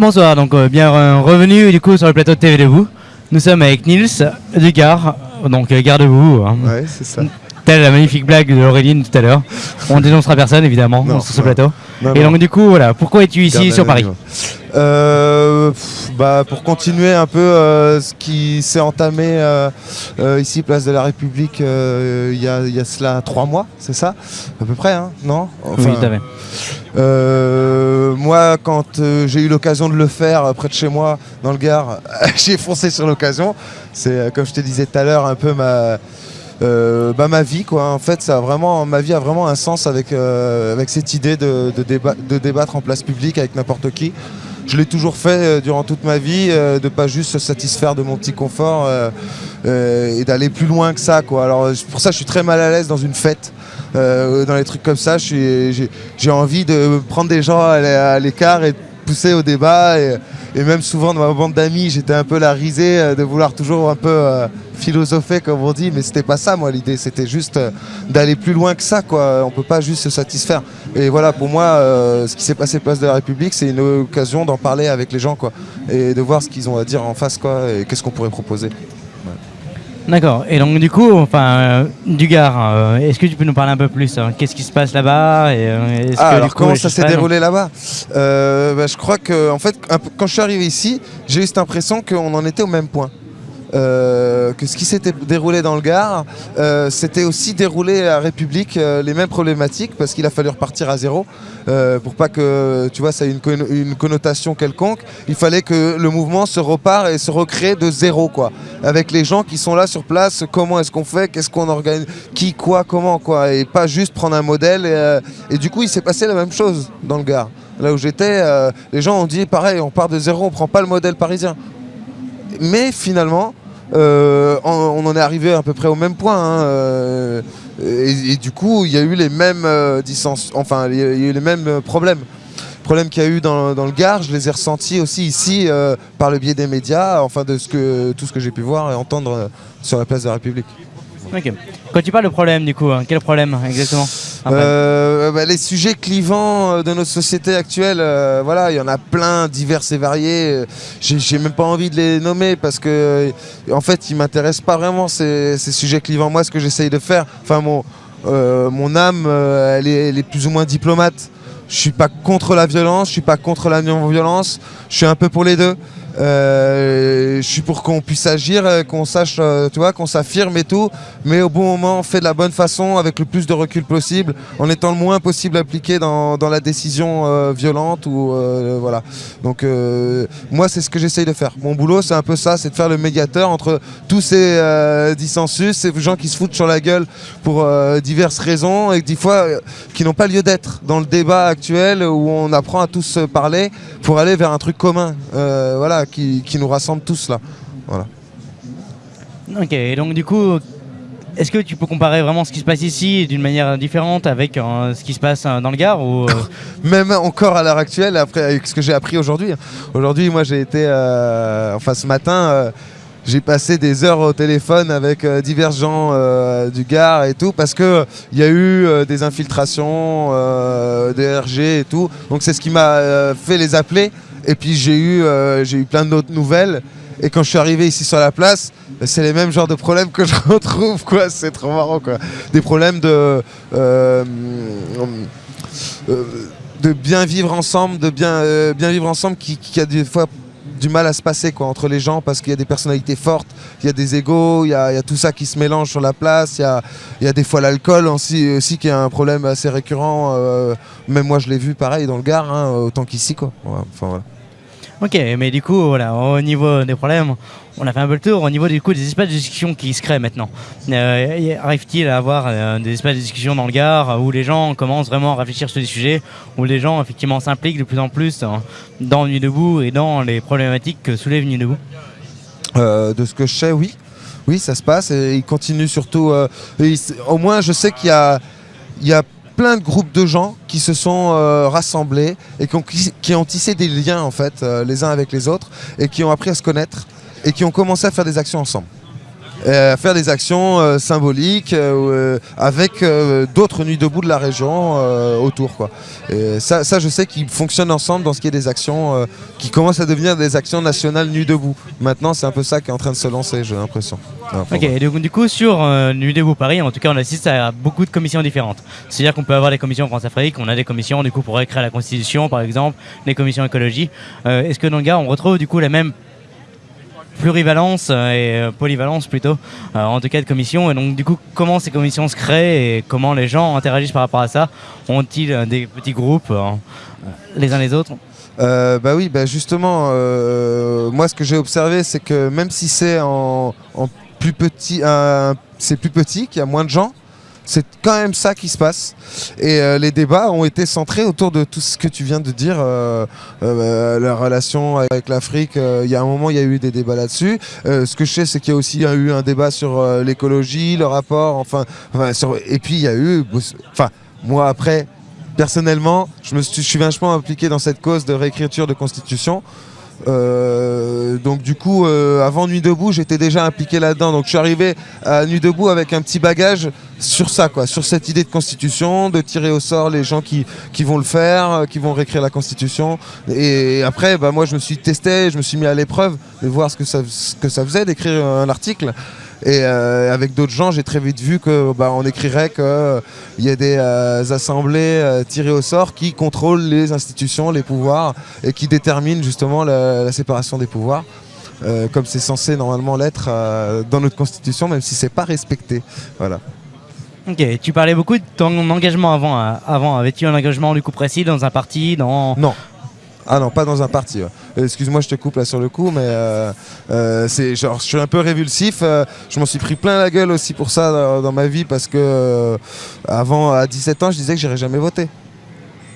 Bonsoir, donc euh, bien revenu du coup sur le plateau de TV Debout. Nous sommes avec Nils Dugar, donc euh, garde-vous, hein. Ouais, c'est ça. Telle la magnifique blague de Auréline tout à l'heure. On dénoncera personne évidemment Non, sur ce plateau. Non, Et non. donc du coup, voilà, pourquoi es-tu ici sur Paris. Euh, pff, bah, Pour continuer un peu euh, ce qui s'est entamé euh, ici, place de la République, il y, a, il y a cela trois mois, c'est ça? À peu près, hein non? Enfin, moi, quand j'ai eu l'occasion de le faire près de chez moi, dans le Gard, j'ai foncé sur l'occasion. C'est, comme je te disais tout à l'heure, un peu ma, euh, bah, ma vie. Quoi. En fait, ça a vraiment, ma vie a vraiment un sens avec, euh, avec cette idée de, de, de débattre en place publique avec n'importe qui. Je l'ai toujours fait euh, durant toute ma vie, de pas juste se satisfaire de mon petit confort et d'aller plus loin que ça. Quoi. Alors, pour ça, je suis très mal à l'aise dans une fête. Dans les trucs comme ça, j'ai envie de prendre des gens à l'écart et de pousser au débat. Et, même souvent dans ma bande d'amis, j'étais un peu la risée euh, de vouloir toujours un peu euh, philosopher, comme on dit, mais c'était pas ça, moi, l'idée. C'était juste euh, d'aller plus loin que ça, quoi. On peut pas juste se satisfaire. Et voilà, pour moi, ce qui s'est passé place de la République, c'est une occasion d'en parler avec les gens, quoi, et de voir ce qu'ils ont à dire en face, quoi, et qu'est-ce qu'on pourrait proposer. D'accord. Et donc du coup, enfin, euh, euh, est-ce que tu peux nous parler un peu plus hein Qu'est-ce qui se passe là-bas et, euh, est-ce Ah, que, du alors coup, comment ça s'est déroulé là-bas? Euh, bah, Je crois que, en fait, quand je suis arrivé ici, j'ai eu cette impression qu'on en était au même point. Euh, que ce qui s'était déroulé dans le Gard, euh, c'était aussi déroulé à République euh, les mêmes problématiques parce qu'il a fallu repartir à zéro euh, pour pas que tu vois ça ait une, conno- une connotation quelconque. Il fallait que le mouvement se repart et se recrée de zéro quoi, avec les gens qui sont là sur place. Comment est-ce qu'on fait Qu'est-ce qu'on organise Qui, quoi, comment quoi, et pas juste prendre un modèle. Et, euh, et du coup, il s'est passé la même chose dans le Gard. Là où j'étais, euh, les gens ont dit pareil, on part de zéro, on prend pas le modèle parisien. Mais finalement, euh, on, en est arrivé à peu près au même point. hein, euh, et, du coup, il y a eu les mêmes euh, enfin, il y a eu les mêmes euh, problèmes. Problèmes qu'il y a eu dans, le Gard, je les ai ressentis aussi ici par le biais des médias, enfin de ce que, tout ce que j'ai pu voir et entendre sur la place de la République. Quand tu parles de problème, du coup, hein, quel problème exactement? Euh, bah, les sujets clivants euh, de notre société actuelle, euh, voilà, il y en a plein, divers et variés. J'ai même pas envie de les nommer parce que, en fait, ils m'intéressent pas vraiment ces, sujets clivants. Moi, ce que j'essaye de faire, enfin, mon, mon âme, elle, est, elle est plus ou moins diplomate. Je suis pas contre la violence, je suis pas contre la non-violence. Je suis un peu pour les deux. Euh, je suis pour qu'on puisse agir, euh, qu'on sache, euh, tu vois, qu'on s'affirme et tout, mais au bon moment, fait de la bonne façon, avec le plus de recul possible, en étant le moins possible impliqué dans, la décision violente ou voilà. Donc moi, c'est ce que j'essaye de faire. Mon boulot, c'est un peu ça, c'est de faire le médiateur entre tous ces dissensus, ces gens qui se foutent sur la gueule pour diverses raisons et des fois qui n'ont pas lieu d'être dans le débat actuel où on apprend à tous parler pour aller vers un truc commun, voilà, qui, qui nous rassemble tous là. Voilà. Ok, et donc du coup, est-ce que tu peux comparer vraiment ce qui se passe ici d'une manière différente avec euh, ce qui se passe euh, dans le Gard ou, euh, Même encore à l'heure actuelle, après avec ce que j'ai appris aujourd'hui. Aujourd'hui, moi, j'ai été, enfin, ce matin. j'ai passé des heures au téléphone avec divers gens du Gard et tout parce que il y a eu des infiltrations, des RG et tout. Donc c'est ce qui m'a fait les appeler. Et puis j'ai eu, euh, eu plein d'autres nouvelles. Et quand je suis arrivé ici sur la place, c'est les mêmes genres de problèmes que je retrouve, quoi. C'est trop marrant, quoi. Des problèmes de, euh, euh, de bien vivre ensemble, de bien, euh, bien vivre ensemble, qui a des fois du mal à se passer entre les gens parce qu'il y a des personnalités fortes, il y a des égaux, il y a, tout ça qui se mélange sur la place, il y a, des fois l'alcool aussi, qui est un problème assez récurrent. euh, même moi je l'ai vu pareil dans le Gard, hein, autant qu'ici. quoi. Ok, mais du coup, voilà, au niveau des problèmes, on a fait un peu le tour. Au niveau du coup des espaces de discussion qui se créent maintenant, euh, arrive-t-il à avoir euh, des espaces de discussion dans le Gard où les gens commencent vraiment à réfléchir sur des sujets, où les gens effectivement s'impliquent de plus en plus hein, dans Nuit debout et dans les problématiques que soulève Nuit debout? Euh, de ce que je sais, oui. Oui, ça se passe et il continue surtout. euh, au moins, je sais qu'il y a, il y a plein de groupes de gens qui se sont euh, rassemblés et qui ont, tissé des liens en fait, euh, les uns avec les autres et qui ont appris à se connaître et qui ont commencé à faire des actions ensemble. Euh, faire des actions euh, symboliques euh, avec d'autres nuits debout de la région autour. Quoi. Et ça, ça, je sais qu'ils fonctionnent ensemble dans ce qui est des actions qui commencent à devenir des actions nationales nuit debout. Maintenant, c'est un peu ça qui est en train de se lancer, j'ai l'impression. ok, et du coup, sur Nuit debout Paris, en tout cas, on assiste à beaucoup de commissions différentes. C'est-à-dire qu'on peut avoir des commissions France-Afrique, on a des commissions du coup pour écrire la Constitution, par exemple, des commissions écologie. Est-ce que dans le gars, on retrouve du coup la même plurivalence euh, et euh, polyvalence plutôt, euh, en tout cas de commissions. Et donc du coup, comment ces commissions se créent et comment les gens interagissent par rapport à ça? Ont-ils des petits groupes les uns les autres? Bah oui, bah justement, moi ce que j'ai observé, c'est que même si c'est en, plus petit, c'est plus petit, qu'il y a moins de gens, c'est quand même ça qui se passe. Et euh, les débats ont été centrés autour de tout ce que tu viens de dire, euh, euh, la relation avec l'Afrique. Il y a un moment, il y a eu des débats là-dessus. ce que je sais, c'est qu'il y a aussi eu un débat sur l'écologie, le rapport, enfin, et puis il y a eu, enfin, moi après, personnellement, je me suis, suis vachement impliqué dans cette cause de réécriture de constitution. Euh, donc du coup, euh, avant Nuit debout, j'étais déjà impliqué là-dedans. Donc je suis arrivé à Nuit debout avec un petit bagage sur ça, quoi, sur cette idée de constitution, de tirer au sort les gens qui, qui vont le faire, euh, qui vont réécrire la constitution. Et après, bah, moi, je me suis testé, je me suis mis à l'épreuve de voir ce que ça, ce que ça faisait d'écrire un article. Et euh, avec d'autres gens, j'ai très vite vu que bah, on écrirait qu'il euh, y a des euh, assemblées tirées au sort qui contrôlent les institutions, les pouvoirs et qui déterminent justement la, séparation des pouvoirs. comme c'est censé normalement l'être dans notre constitution, même si c'est pas respecté. Voilà. Ok, tu parlais beaucoup de ton engagement avant. avant. Avais-tu un engagement du coup précis dans un parti dans... Non, ah non, pas dans un parti. Excuse-moi, je te coupe là sur le coup, mais euh, euh, c'est je suis un peu révulsif. Euh, je m'en suis pris plein la gueule aussi pour ça dans, ma vie parce que avant, à 17 ans, je disais que j'irais jamais voter.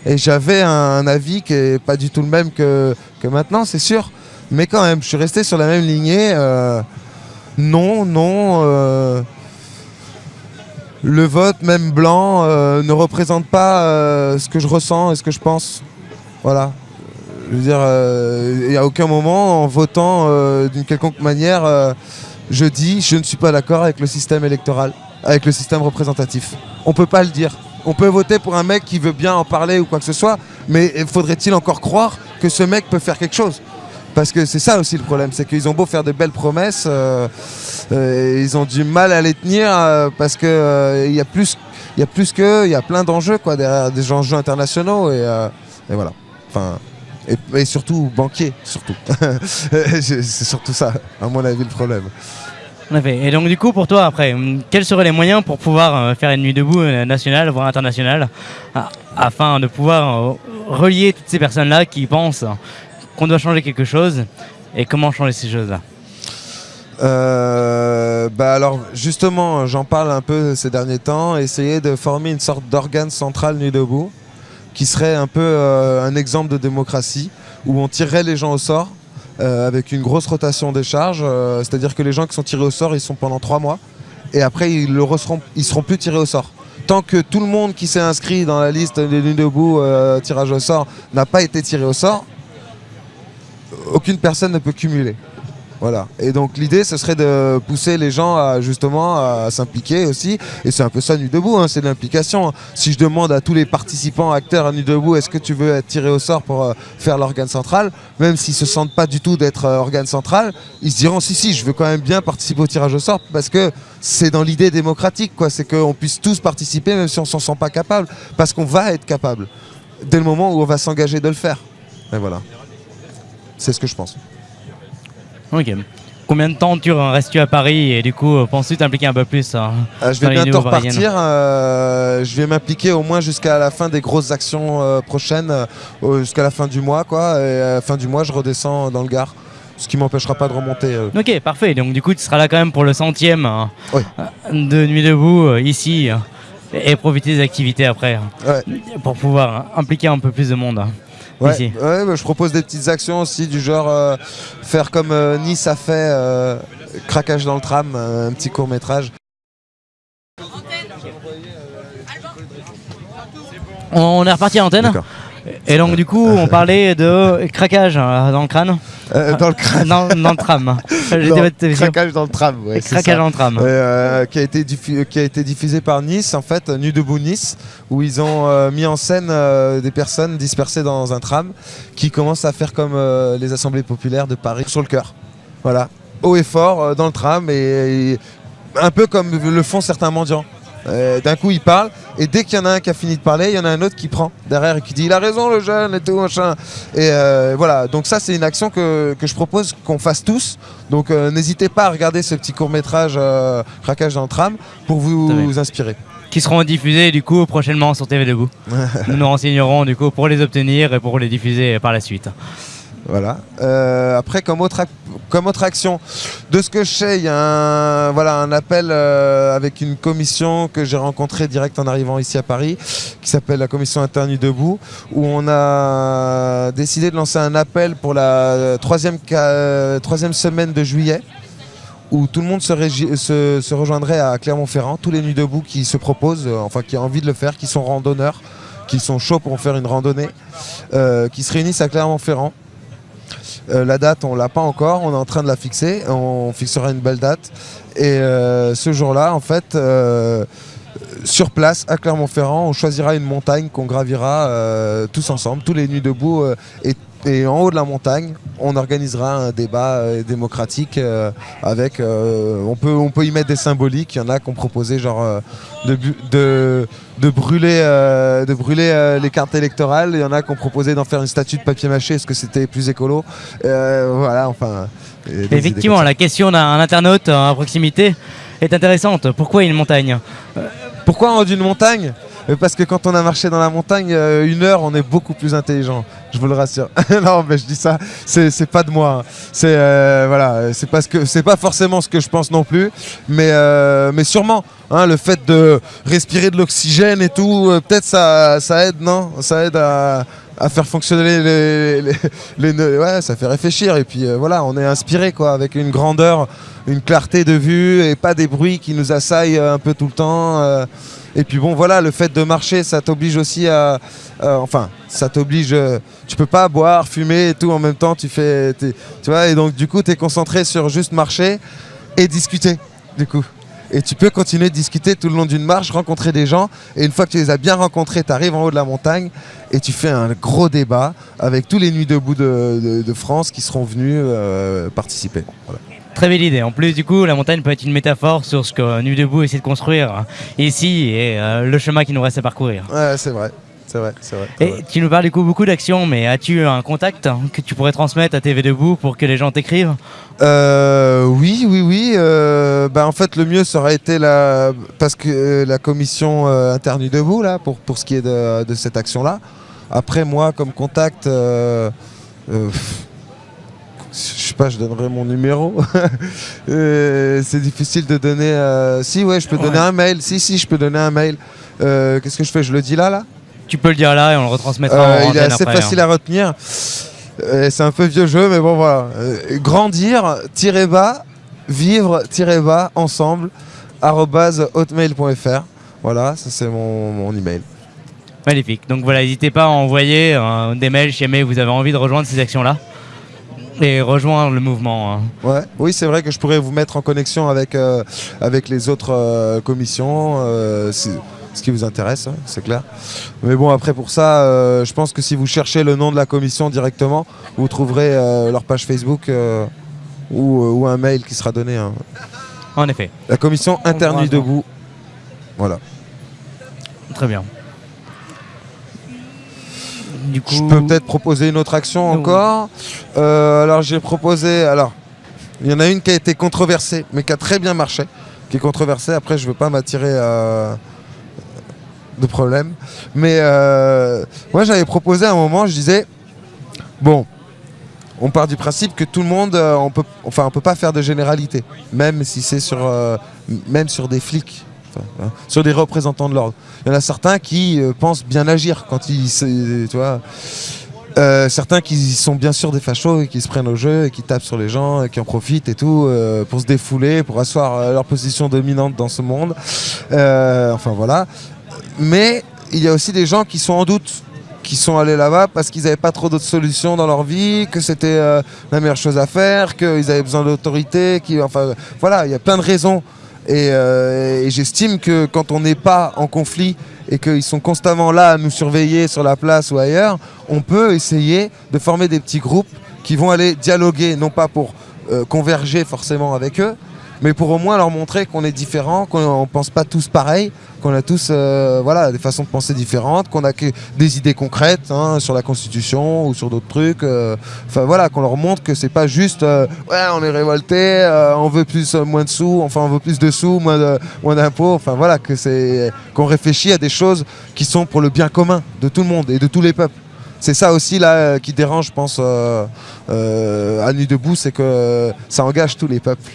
Et j'avais un, avis qui est pas du tout le même que, que maintenant, c'est sûr. Mais quand même, je suis resté sur la même lignée. non, non. le vote, même blanc, ne représente pas ce que je ressens et ce que je pense. Voilà. Je veux dire, il n'y a aucun moment, en votant euh, d'une quelconque manière, euh, je dis je ne suis pas d'accord avec le système électoral, avec le système représentatif. On ne peut pas le dire. On peut voter pour un mec qui veut bien en parler ou quoi que ce soit, mais faudrait-il encore croire que ce mec peut faire quelque chose? Parce que c'est ça aussi le problème, c'est qu'ils ont beau faire de belles promesses, euh, ils ont du mal à les tenir parce qu'il y a plus, il y a plus que, il y a plein d'enjeux quoi derrière des enjeux internationaux et, et voilà. Enfin, et, surtout banquier, surtout. c'est surtout ça, à mon avis, le problème. Et donc du coup, pour toi, après, quels seraient les moyens pour pouvoir euh, faire une nuit debout euh, nationale, voire internationale, afin de pouvoir euh, relier toutes ces personnes-là qui pensent qu'on doit changer quelque chose, et comment changer ces choses-là? Bah alors justement, j'en parle un peu ces derniers temps, essayer de former une sorte d'organe central nuit debout, qui serait un peu euh, un exemple de démocratie, où on tirerait les gens au sort euh, avec une grosse rotation des charges, euh, c'est-à-dire que les gens qui sont tirés au sort, ils sont pendant trois mois, et après ils ne seront, seront plus tirés au sort. Tant que tout le monde qui s'est inscrit dans la liste des nuits debout, tirage au sort, n'a pas été tiré au sort, aucune personne ne peut cumuler. Voilà. Et donc l'idée, ce serait de pousser les gens à justement à s'impliquer aussi. Et c'est un peu ça Nuit debout, hein, c'est de l'implication. Si je demande à tous les participants, acteurs à Nuit debout, est-ce que tu veux être tiré au sort pour euh, faire l'organe central, même s'ils se sentent pas du tout d'être euh, organe central, ils se diront si si, je veux quand même bien participer au tirage au sort parce que c'est dans l'idée démocratique, quoi. C'est qu'on puisse tous participer, même si on s'en sent pas capable, parce qu'on va être capable dès le moment où on va s'engager de le faire. Et voilà. C'est ce que je pense. Ok. Combien de temps tu restes-tu à Paris et du coup euh, penses-tu t'impliquer un peu plus hein, euh, Je vais bientôt repartir. Euh, je vais m'impliquer au moins jusqu'à la fin des grosses actions prochaines, jusqu'à la fin du mois quoi. Et à la fin du mois, je redescends dans le Gard. Ce qui m'empêchera pas de remonter. Ok, parfait. Donc du coup, tu seras là quand même pour le centième hein, de Nuit debout ici et profiter des activités après pour pouvoir impliquer un peu plus de monde. Ouais, bah, je propose des petites actions aussi du genre euh, faire comme euh, Nice a fait, euh, craquage dans le tram, un petit court métrage. On est reparti à l'antenne. Et donc du coup, on parlait de craquage dans le crâne. Euh, dans le crâne. dans, dans le tram. Craquage dans le tram, ouais, Craquage dans le tram. Euh, qui, a été diffu- qui a été diffusé par Nice, en fait, Nu Debout Nice, où ils ont euh, mis en scène euh, des personnes dispersées dans un tram qui commencent à faire comme euh, les assemblées populaires de Paris sur le cœur. Voilà, haut et fort euh, dans le tram, et, et un peu comme le font certains mendiants. Euh, D'un coup, ils parlent, et dès qu'il y en a un qui a fini de parler, il y en a un autre qui prend derrière et qui dit Il a raison, le jeune, et tout, machin. Et euh, voilà, donc ça, c'est une action que, que je propose qu'on fasse tous. Donc euh, n'hésitez pas à regarder ce petit court-métrage euh, Craquage dans le tram pour vous, vous inspirer. Qui seront diffusés du coup prochainement sur TV Debout. Nous nous renseignerons du coup pour les obtenir et pour les diffuser par la suite. Voilà. Euh, après, comme autre, action, de ce que je sais, il y a un, voilà, un appel euh, avec une commission que j'ai rencontrée direct en arrivant ici à Paris, qui s'appelle la commission interne debout, où on a décidé de lancer un appel pour la troisième, troisième semaine de juillet où tout le monde se, rejoindrait à Clermont-Ferrand, tous les nuits debout qui se proposent, euh, enfin qui ont envie de le faire, qui sont randonneurs, qui sont chauds pour faire une randonnée, euh, qui se réunissent à Clermont-Ferrand. Euh, la date, on l'a pas encore, on est en train de la fixer, on fixera une belle date. Et euh, ce jour-là, en fait, euh, sur place, à Clermont-Ferrand, on choisira une montagne qu'on gravira tous ensemble, tous les nuits debout. et, et en haut de la montagne, on organisera un débat euh, démocratique euh, avec. euh, on, peut, on peut y mettre des symboliques. Il y en a qui ont proposé genre de, bu- de, de brûler, de brûler les cartes électorales. Il y en a qui ont proposé d'en faire une statue de papier mâché. Est-ce que c'était plus écolo? Voilà, enfin. Effectivement, la question d'un internaute à proximité est intéressante. Pourquoi une montagne? Pourquoi on dit une montagne? Parce que quand on a marché dans la montagne, une heure, on est beaucoup plus intelligent. Je vous le rassure. non, mais je dis ça, c'est pas de moi. hein. C'est euh, voilà, c'est parce que c'est pas forcément ce que je pense non plus, mais euh, mais sûrement. hein, le fait de respirer de l'oxygène et tout, euh, peut-être ça, ça aide, non? Ça aide à, à faire fonctionner les, les, les- les- ouais, ça fait réfléchir. Et puis voilà, on est inspiré quoi, avec une grandeur, une clarté de vue et pas des bruits qui nous assaillent un peu tout le temps. Et puis bon, voilà, le fait de marcher, ça t'oblige aussi à. enfin, ça t'oblige. euh, tu peux pas boire, fumer et tout en même temps. Tu fais. Tu vois, et donc du coup, tu es concentré sur juste marcher et discuter, du coup. Et tu peux continuer de discuter tout le long d'une marche, rencontrer des gens. Et une fois que tu les as bien rencontrés, tu arrives en haut de la montagne et tu fais un gros débat avec tous les nuits debout de, France qui seront venus euh, participer. Très belle idée. En plus, du coup, la montagne peut être une métaphore sur ce que Nu Debout essaie de construire ici et euh, le chemin qui nous reste à parcourir. Ouais, c'est vrai. C'est vrai, c'est vrai. Et vrai. tu nous parles du coup beaucoup d'actions, mais as-tu un contact que tu pourrais transmettre à TV Debout pour que les gens t'écrivent? Euh, oui, oui, oui. euh, bah, en fait, le mieux, ça aurait été la, parce que euh, la commission interne debout là, pour, pour ce qui est de, de cette action-là. Après, moi, comme contact, je sais pas, je donnerai mon numéro. Euh, c'est difficile de donner. euh, Si, ouais, je peux donner un mail. Si, si, je peux donner un mail. Euh, Qu'est-ce que je fais? Je le dis là, là? Tu peux le dire là et on le retransmettra euh, en il est assez après. facile hein. à retenir. C'est un peu vieux jeu, mais bon voilà. Grandir, tirer bas, vivre, tirer bas, ensemble, hotmail.fr. Voilà, ça c'est mon, mon email. Magnifique. Donc voilà, n'hésitez pas à envoyer des mails si jamais vous avez envie de rejoindre ces actions-là et rejoindre le mouvement. hein. Ouais. Oui, c'est vrai que je pourrais vous mettre en connexion avec, euh, avec les autres euh, commissions, euh, si- ce qui vous intéresse, hein, c'est clair. Mais bon, après pour ça, euh, je pense que si vous cherchez le nom de la commission directement, vous trouverez leur page Facebook ou, ou un mail qui sera donné. hein. En effet. La commission interne debout. Voilà. Très bien. Du coup, Je peux peut-être proposer une autre action Oui. encore. Euh, alors j'ai proposé. Alors, il y en a une qui a été controversée, mais qui a très bien marché. Qui est controversée. Après, je veux pas m'attirer euh, de problème. Mais euh, moi, j'avais proposé à un moment, je disais bon. On part du principe que tout le monde, on peut, enfin, on peut pas faire de généralité, même si c'est sur, même sur des flics, hein, sur des représentants de l'ordre. Il y en a certains qui euh, pensent bien agir quand ils, se- tu vois. Euh, certains qui sont bien sûr des fachos et qui se prennent au jeu et qui tapent sur les gens et qui en profitent et tout euh, pour se défouler, pour asseoir euh, leur position dominante dans ce monde. Euh, enfin voilà. Mais il y a aussi des gens qui sont en doute qui sont allés là-bas parce qu'ils n'avaient pas trop d'autres solutions dans leur vie, que c'était euh, la meilleure chose à faire, qu'ils avaient besoin d'autorité, enfin voilà, il y a plein de raisons. Et, euh, et j'estime que quand on n'est pas en conflit et qu'ils sont constamment là à nous surveiller sur la place ou ailleurs, on peut essayer de former des petits groupes qui vont aller dialoguer, non pas pour euh, converger forcément avec eux, mais pour au moins leur montrer qu'on est différent, qu'on ne pense pas tous pareil, qu'on a tous euh, voilà, des façons de penser différentes, qu'on a des idées concrètes hein, sur la Constitution ou sur d'autres trucs. euh, Enfin voilà, qu'on leur montre que c'est pas juste euh, ouais on est révolté, on veut plus moins de sous, enfin on veut plus de sous, moins moins d'impôts. Enfin voilà, que c'est qu'on réfléchit à des choses qui sont pour le bien commun de tout le monde et de tous les peuples. C'est ça aussi là qui dérange, je pense, euh, à Nuit debout, c'est que ça engage tous les peuples.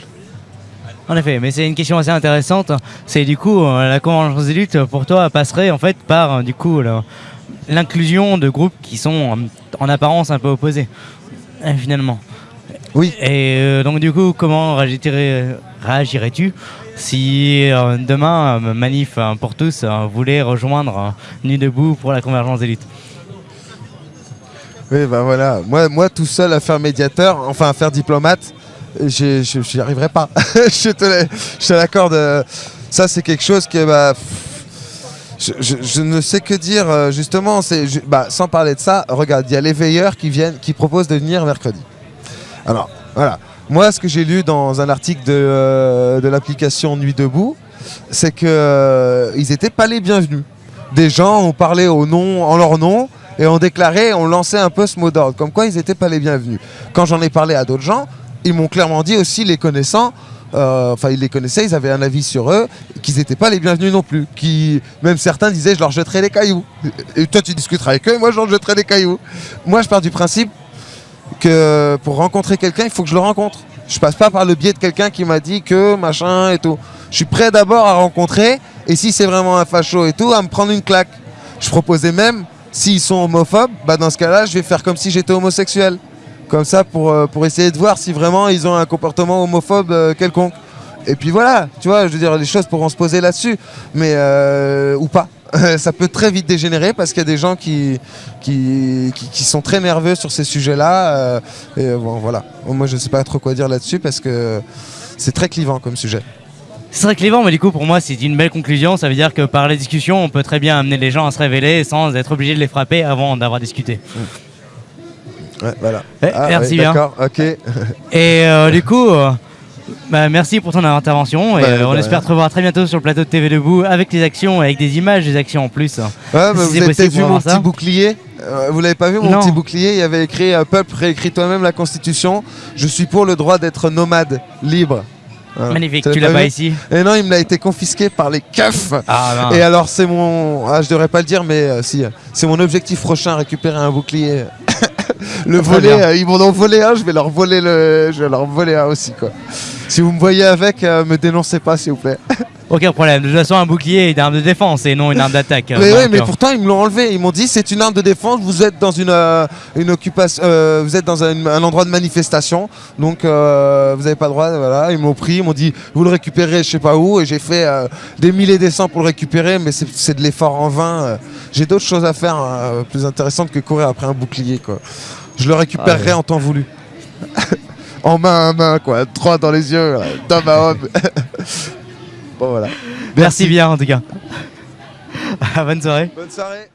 En effet, mais c'est une question assez intéressante. C'est du coup, euh, la convergence des luttes, pour toi, passerait en fait par euh, du coup l'inclusion de groupes qui sont euh, en apparence un peu opposés, finalement. Oui. Et euh, donc du coup, comment réagirais- réagirais-tu si euh, demain, euh, Manif pour tous voulait rejoindre Nuit debout pour la convergence des luttes? Oui, bah voilà. Moi, moi, tout seul à faire médiateur, enfin à faire diplomate, je n'y arriverai pas. je te l'accorde. euh, Ça, c'est quelque chose que. Bah, je, ne sais que dire, euh, justement. bah, sans parler de ça, regarde, il y a les veilleurs qui, viennent, qui proposent de venir mercredi. Alors, voilà. Moi, ce que j'ai lu dans un article de, euh, l'application Nuit Debout, c'est qu'ils n'étaient pas les bienvenus. Des gens ont parlé au nom, en leur nom et ont déclaré, ont lancé un peu ce mot d'ordre, comme quoi ils n'étaient pas les bienvenus. Quand j'en ai parlé à d'autres gens, ils m'ont clairement dit aussi, les connaissant, euh, enfin ils les connaissaient, ils avaient un avis sur eux, qu'ils n'étaient pas les bienvenus non plus. Qui, même certains disaient, je leur jetterai les cailloux. Et toi tu discuteras avec eux, moi je leur jetterai les cailloux. Moi je pars du principe que pour rencontrer quelqu'un, il faut que je le rencontre. Je passe pas par le biais de quelqu'un qui m'a dit que machin et tout. Je suis prêt d'abord à rencontrer et si c'est vraiment un facho et tout, à me prendre une claque. Je proposais même, s'ils sont homophobes, bah dans ce cas-là, je vais faire comme si j'étais homosexuel. Comme ça, pour, euh, pour essayer de voir si vraiment ils ont un comportement homophobe euh, quelconque. Et puis voilà, tu vois, je veux dire, les choses pourront se poser là-dessus, mais euh, ou pas. ça peut très vite dégénérer parce qu'il y a des gens qui, qui, qui, qui sont très nerveux sur ces sujets-là. et bon, voilà. Moi, je ne sais pas trop quoi dire là-dessus parce que c'est très clivant comme sujet. C'est très clivant, mais du coup, pour moi, c'est une belle conclusion. Ça veut dire que par la discussion, on peut très bien amener les gens à se révéler sans être obligé de les frapper avant d'avoir discuté. Ouais, voilà. Eh, Ah, merci bien. D'accord, ok. Et euh, du coup, euh, bah, merci pour ton intervention. Et Bah, euh, on bah, espère te revoir très bientôt sur le plateau de TV Debout avec les actions, avec des images des actions en plus. Ouais, mais Si vous avez peut-être vu mon petit bouclier? Euh, Vous l'avez pas vu mon Non. petit bouclier? Il y avait écrit Peuple, réécris toi-même la Constitution. Je suis pour le droit d'être nomade, libre. Voilà. Magnifique, tu l'as pas ici. Et non, il me l'a été confisqué par les keufs. Ah, Et alors c'est mon, ah, je devrais pas le dire, mais euh, si, c'est mon objectif prochain, récupérer un bouclier. le bien. euh, ils m'en ont volé un, je vais leur voler le, je vais leur voler un aussi quoi. Si vous me voyez avec, euh, me dénoncez pas s'il vous plaît. Aucun problème. De toute façon, un bouclier est une arme de défense et non une arme d'attaque. mais Donc, oui, mais euh, pourtant ils me l'ont enlevé. Ils m'ont dit c'est une arme de défense. Vous êtes dans une, euh, une occupation, euh, vous êtes dans un, un endroit de manifestation, donc euh, vous n'avez pas le droit. Voilà, ils m'ont pris, ils m'ont dit vous le récupérez, je sais pas où, et j'ai fait euh, des milliers des cents pour le récupérer, mais c'est de l'effort en vain. euh. J'ai d'autres choses à faire euh, plus intéressantes que courir après un bouclier quoi. Je le récupérerai Ah ouais. en temps voulu. en main à main quoi, droit dans les yeux, d'homme à homme. bon voilà. merci bien en tout cas. Bonne soirée. Bonne soirée.